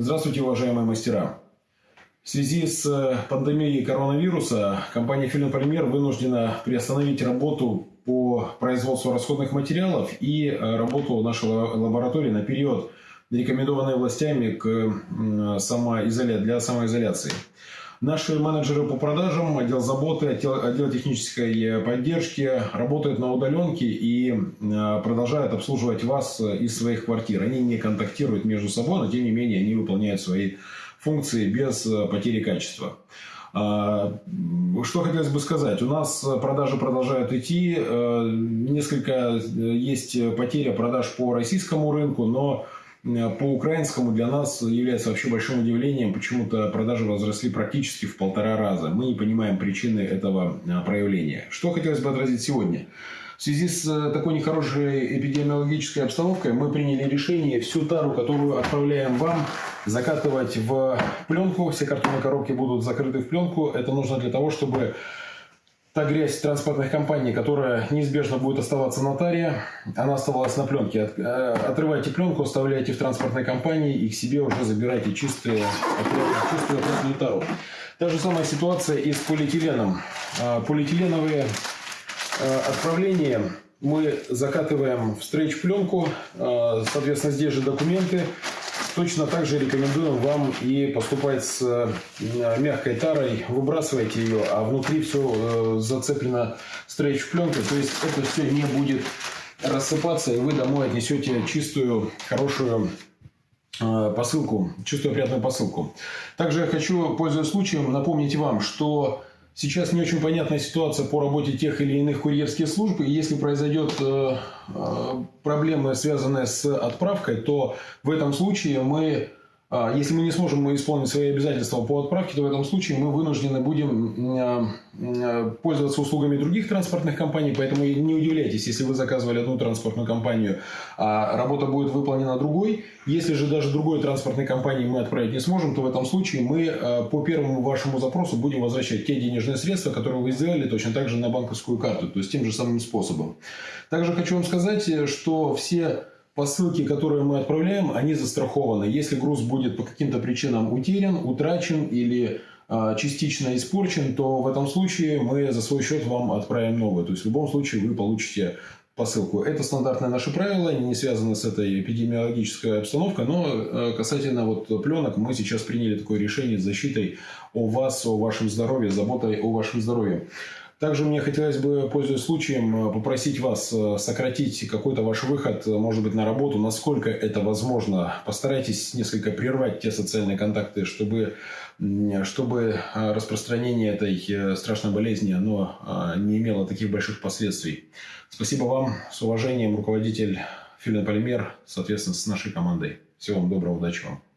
Здравствуйте, уважаемые мастера! В связи с э, пандемией коронавируса компания «Филин вынуждена приостановить работу по производству расходных материалов и э, работу нашей лаборатории на период, рекомендованный властями к самоизоля... для самоизоляции. Наши менеджеры по продажам, отдел заботы, отдел, отдел технической поддержки работают на удаленке и э, продолжают обслуживать вас из своих квартир. Они не контактируют между собой, но тем не менее они выполняют свои функции без э, потери качества. А, что хотелось бы сказать? У нас продажи продолжают идти. Э, несколько есть потеря продаж по российскому рынку, но Э, по украинскому для нас является вообще большим удивлением. Почему-то продажи возросли практически в полтора раза. Мы не понимаем причины этого э, проявления. Что хотелось бы отразить сегодня? В связи с э, такой нехорошей эпидемиологической обстановкой мы приняли решение всю тару, которую отправляем вам, закатывать в пленку. Все картонные коробки будут закрыты в пленку. Это нужно для того, чтобы та грязь транспортных компаний, которая неизбежно будет оставаться на таре, она оставалась на пленке. Э, отрывайте пленку, оставляйте в транспортной компании и к себе уже забирайте чистые, чистую ответную тару. Та же самая ситуация и с полиэтиленом. Э, полиэтиленовые э, отправления мы закатываем в стрейч-пленку, соответственно, здесь же документы, Точно так же рекомендуем вам и поступать с э, мягкой тарой. Выбрасывайте ее, а внутри все э, зацеплено стрейч-пленкой. То есть это все не будет рассыпаться, и вы домой отнесете чистую, хорошую э, посылку, чистую приятную посылку. Также я хочу, пользуясь случаем, напомнить вам, что Сейчас не очень понятная ситуация по работе тех или иных курьерских служб. И если произойдет э, э, проблема, связанная с отправкой, то в этом случае мы если мы не сможем исполнить свои обязательства по отправке, то в этом случае мы вынуждены будем а, а, пользоваться услугами других транспортных компаний. Поэтому не удивляйтесь, если вы заказывали одну транспортную компанию, а работа будет выполнена другой. Если же даже другой транспортной компании мы отправить не сможем, то в этом случае мы по первому вашему запросу будем возвращать те денежные средства, которые вы сделали точно так же на банковскую карту, то есть тем же самым способом. Также хочу вам сказать, что все посылки, которые мы отправляем, они застрахованы. Если груз будет по каким-то причинам утерян, утрачен или э, частично испорчен, то в этом случае мы за свой счет вам отправим новый. То есть в любом случае вы получите посылку. Это стандартное наше правило, не связано с этой эпидемиологической обстановкой, но э, касательно вот пленок мы сейчас приняли такое решение с защитой о вас, о вашем здоровье, заботой о вашем здоровье. Также мне хотелось бы, пользуясь случаем, попросить вас э, сократить какой-то ваш выход, э, может быть, на работу, насколько это возможно. Постарайтесь несколько прервать те социальные контакты, чтобы, чтобы э, распространение этой страшной болезни оно не имело таких больших последствий. Спасибо вам. С уважением, руководитель Филин Полимер, соответственно, с нашей командой. Всего вам доброго, удачи вам.